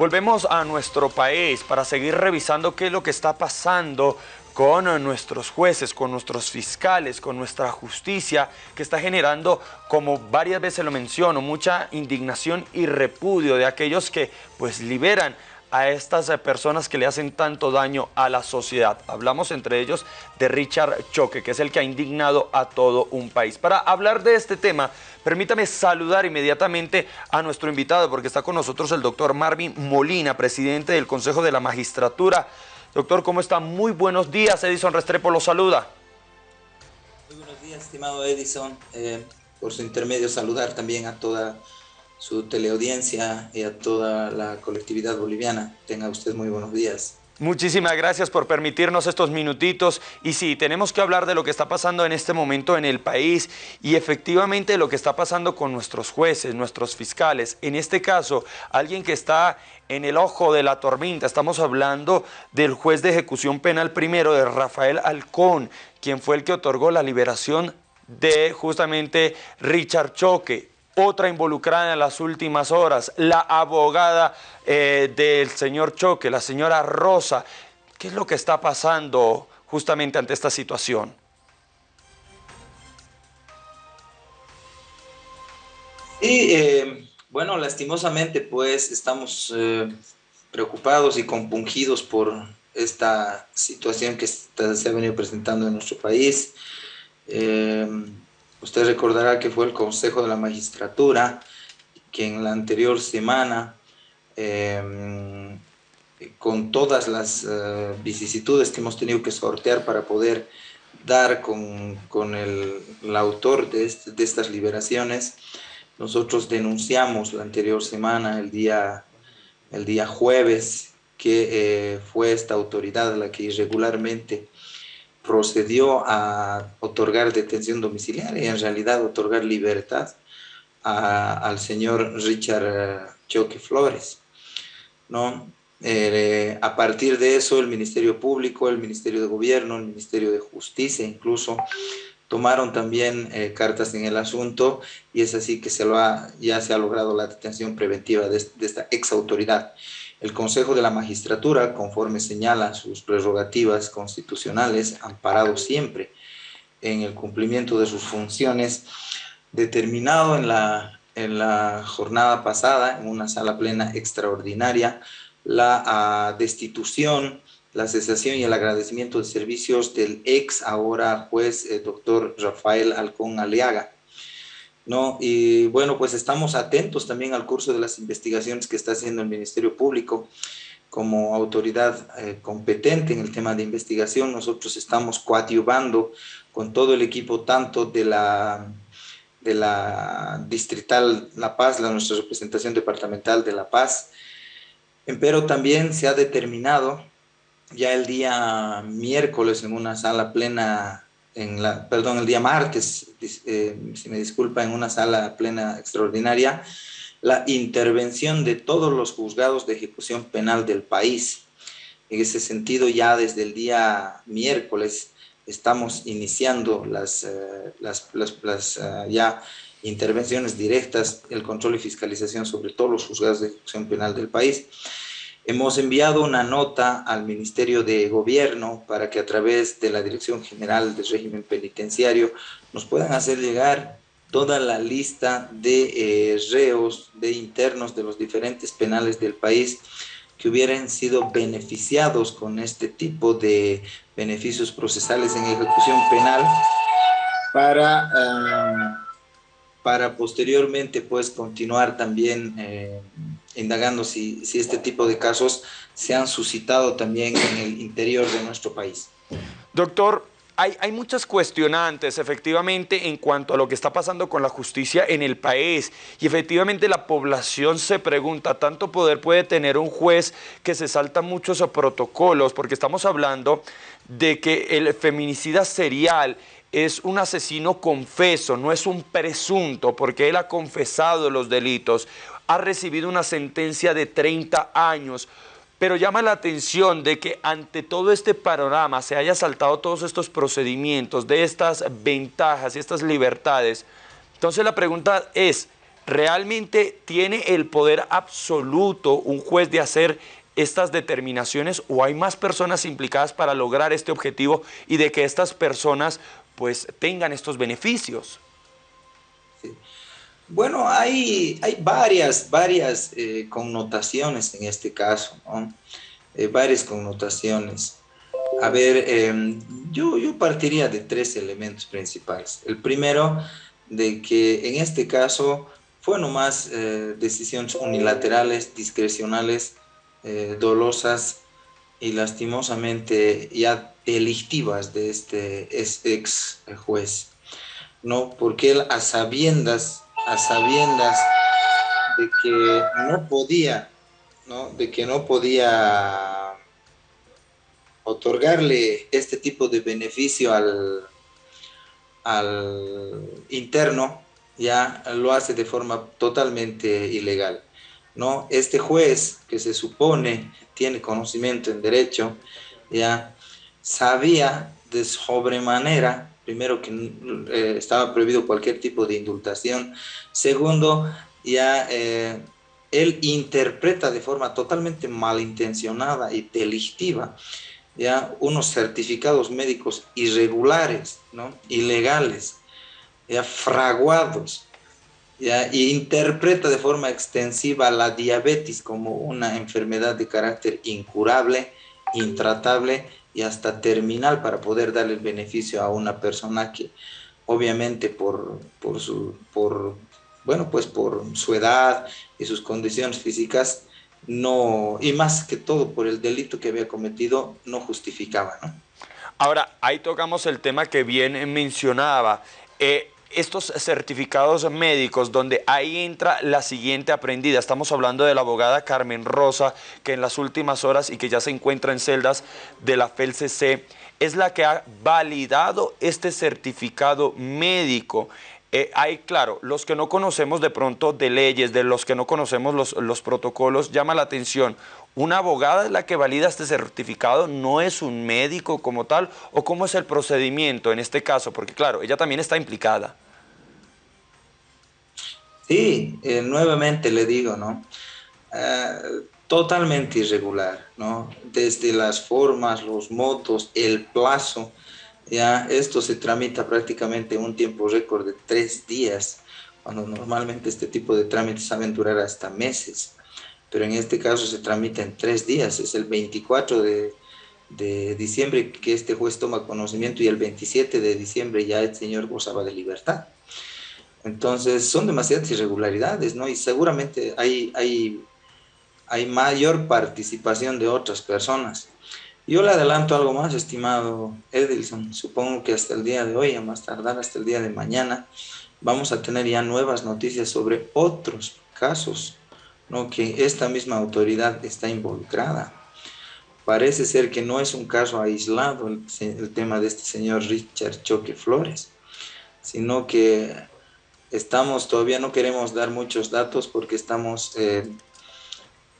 Volvemos a nuestro país para seguir revisando qué es lo que está pasando con nuestros jueces, con nuestros fiscales, con nuestra justicia, que está generando, como varias veces lo menciono, mucha indignación y repudio de aquellos que pues liberan a estas eh, personas que le hacen tanto daño a la sociedad. Hablamos entre ellos de Richard Choque, que es el que ha indignado a todo un país. Para hablar de este tema, permítame saludar inmediatamente a nuestro invitado, porque está con nosotros el doctor Marvin Molina, presidente del Consejo de la Magistratura. Doctor, ¿cómo está? Muy buenos días. Edison Restrepo lo saluda. Muy buenos días, estimado Edison. Eh, por su intermedio, saludar también a toda su teleaudiencia y a toda la colectividad boliviana. Tenga usted muy buenos días. Muchísimas gracias por permitirnos estos minutitos. Y sí, tenemos que hablar de lo que está pasando en este momento en el país y efectivamente lo que está pasando con nuestros jueces, nuestros fiscales. En este caso, alguien que está en el ojo de la tormenta. Estamos hablando del juez de ejecución penal primero, de Rafael Alcón, quien fue el que otorgó la liberación de justamente Richard Choque otra involucrada en las últimas horas, la abogada eh, del señor Choque, la señora Rosa. ¿Qué es lo que está pasando justamente ante esta situación? Sí, eh, bueno, lastimosamente pues estamos eh, preocupados y compungidos por esta situación que se ha venido presentando en nuestro país. Usted recordará que fue el Consejo de la Magistratura que en la anterior semana, em, con todas las eh, vicisitudes que hemos tenido que sortear para poder dar con, con el, autor de, de, estas liberaciones, nosotros denunciamos la anterior semana, el día, el día jueves, que eh, fue esta autoridad la que irregularmente procedió a otorgar detención domiciliaria y en realidad otorgar libertad al señor Richard eh, Choque Flores. ¿no? Eh, a partir de eso, el Ministerio Público, el Ministerio de Gobierno, el Ministerio de Justicia incluso, tomaron también eh, cartas en el asunto y es así que se lo ya se ha logrado la detención preventiva de, de esta ex autoridad. El Consejo de la Magistratura, conforme señala sus prerrogativas constitucionales, amparado siempre en el cumplimiento de sus funciones, determinado en la, en la jornada pasada, en una sala plena extraordinaria, la ah, destitución, la cesación y el agradecimiento de servicios del ex ahora juez eh, doctor Rafael Alcón Aliaga, ¿no? Y bueno, pues estamos atentos también al curso de las investigaciones que está haciendo el Ministerio Público como autoridad eh, competente en el tema de investigación. Nosotros estamos coadyuvando con todo el equipo, tanto de la, de la Distrital La Paz, la, nuestra representación departamental de La Paz, pero también se ha determinado ya el día miércoles en una sala plena en la, perdón, el día martes, eh, si me disculpa, en una sala plena extraordinaria, la intervención de todos los juzgados de ejecución penal del país. En ese sentido, ya desde el día miércoles estamos iniciando las, eh, las, eh, ya intervenciones directas, el control y fiscalización sobre todos los juzgados de ejecución penal del país. Hemos enviado una nota al Ministerio de Gobierno para que a través de la Dirección General del Régimen Penitenciario nos puedan hacer llegar toda la lista de eh, reos, de internos de los diferentes penales del país que hubieran sido beneficiados con este tipo de beneficios procesales en ejecución penal para, ah, para posteriormente pues continuar también eh, indagando si, si este tipo de casos se han suscitado también en el interior de nuestro país. Doctor, hay, hay, muchas cuestionantes efectivamente en cuanto a lo que está pasando con la justicia en el país y efectivamente la población se pregunta, ¿tanto poder puede tener un juez que se salta muchos protocolos? Porque estamos hablando de que el feminicida serial es un asesino confeso, no es un presunto, porque él ha confesado los delitos ha recibido una sentencia de 30 años, pero llama la atención de que ante todo este panorama se haya saltado todos estos procedimientos, de estas ventajas y estas libertades. Entonces la pregunta es, ¿realmente tiene el poder absoluto un juez de hacer estas determinaciones o hay más personas implicadas para lograr este objetivo y de que estas personas pues tengan estos beneficios? Bueno, hay, hay varias, varias eh, connotaciones en este caso, eh, varias connotaciones. A ver, em, yo, yo partiría de tres elementos principales. El primero, de que en este caso fue nomás eh, decisiones unilaterales, discrecionales, eh, dolosas y lastimosamente ya delictivas de este ex juez, ¿no? Porque él a sabiendas, a sabiendas de que no podía, ¿no? De que no podía otorgarle este tipo de beneficio al, al interno, ya lo hace de forma totalmente ilegal. ¿No? Este juez que se supone tiene conocimiento en derecho, ya sabía de sobremanera, primero que eh, estaba prohibido cualquier tipo de indultación, segundo, ya eh, él interpreta de forma totalmente malintencionada y delictiva ya unos certificados médicos irregulares, ¿no? ilegales, ya fraguados, y interpreta de forma extensiva la diabetes como una enfermedad de carácter incurable, intratable y hasta terminal para poder darle el beneficio a una persona que obviamente por, por, su, por, bueno, pues por su edad y sus condiciones físicas no, y más que todo por el delito que había cometido, no justificaba. ¿no? Ahora, ahí tocamos el tema que bien mencionaba. Eh, estos certificados médicos donde ahí entra la siguiente aprendida. Estamos hablando de la abogada Carmen Rosa, que en las últimas horas y que ya se encuentra en celdas de la FELCC, es la que ha validado este certificado médico. Eh, hay, claro, los que no conocemos de pronto de leyes, de los que no conocemos los, los protocolos, llama la atención. ¿Una abogada es la que valida este certificado? ¿No es un médico como tal? ¿O cómo es el procedimiento en este caso? Porque claro, ella también está implicada. Sí, eh, nuevamente le digo, ¿no? Eh, totalmente irregular, ¿no? Desde las formas, los modos, el plazo, ya esto se tramita prácticamente en un tiempo récord de tres días, cuando normalmente este tipo de trámites saben durar hasta meses pero en este caso se tramita en tres días, es el 24 de, diciembre que este juez toma conocimiento y el 27 de diciembre ya el señor gozaba de libertad. Entonces son demasiadas irregularidades, ¿no? Y seguramente hay, hay, hay mayor participación de otras personas. Yo le adelanto algo más, estimado Edilson. Supongo que hasta el día de hoy, a más tardar hasta el día de mañana, vamos a tener ya nuevas noticias sobre otros casos ¿no? que esta misma autoridad está involucrada. Parece ser que no es un caso aislado el, tema de este señor Richard Choque Flores, sino que estamos, todavía no queremos dar muchos datos porque estamos eh,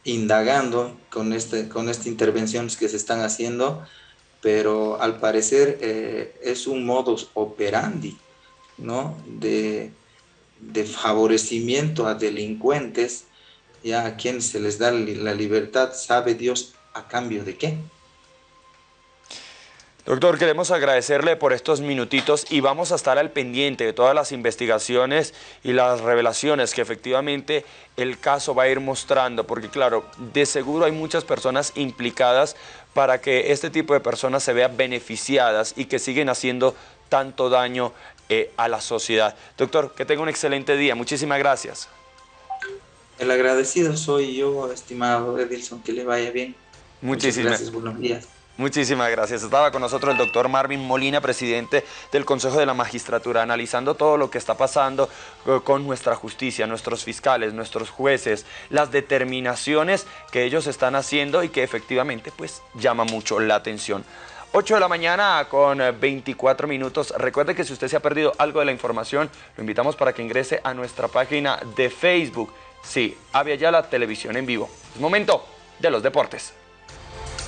indagando con, este, con estas intervenciones que se están haciendo, pero al parecer eh, es un modus operandi ¿no? de, de favorecimiento a delincuentes ya a quien se les da la libertad, sabe Dios a cambio de qué. Doctor, queremos agradecerle por estos minutitos y vamos a estar al pendiente de todas las investigaciones y las revelaciones que efectivamente el caso va a ir mostrando, porque claro, de seguro hay muchas personas implicadas para que este tipo de personas se vean beneficiadas y que siguen haciendo tanto daño eh, a la sociedad. Doctor, que tenga un excelente día. Muchísimas gracias. El agradecido soy yo, estimado Edilson, que le vaya bien. Muchísimas gracias, buenos días. Muchísimas gracias. Estaba con nosotros el doctor Marvin Molina, presidente del Consejo de la Magistratura, analizando todo lo que está pasando eh, con nuestra justicia, nuestros fiscales, nuestros jueces, las determinaciones que ellos están haciendo y que efectivamente pues llama mucho la atención. 8 de la mañana con 24 minutos. Recuerde que si usted se ha perdido algo de la información, lo invitamos para que ingrese a nuestra página de Facebook Sí, había ya la televisión en vivo. Es momento de los deportes.